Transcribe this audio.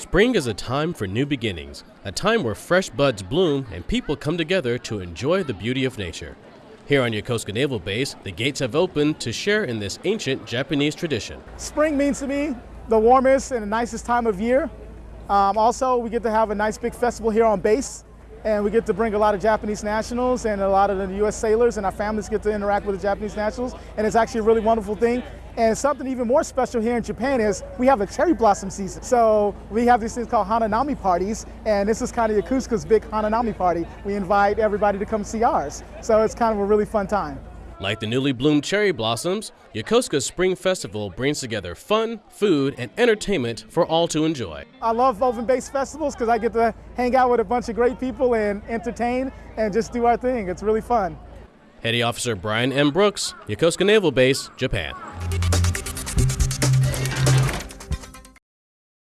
Spring is a time for new beginnings, a time where fresh buds bloom and people come together to enjoy the beauty of nature. Here on Yokosuka Naval Base, the gates have opened to share in this ancient Japanese tradition. Spring means to me the warmest and the nicest time of year. Um, also, we get to have a nice big festival here on base, and we get to bring a lot of Japanese nationals and a lot of the U.S. sailors, and our families get to interact with the Japanese nationals, and it's actually a really wonderful thing. And something even more special here in Japan is we have a cherry blossom season. So we have these things called Hananami parties, and this is kind of Yokosuka's big Hananami party. We invite everybody to come see ours. So it's kind of a really fun time. Like the newly bloomed cherry blossoms, Yokosuka's Spring Festival brings together fun, food, and entertainment for all to enjoy. I love open base festivals because I get to hang out with a bunch of great people and entertain and just do our thing. It's really fun. Petty Officer Brian M. Brooks, Yokosuka Naval Base, Japan.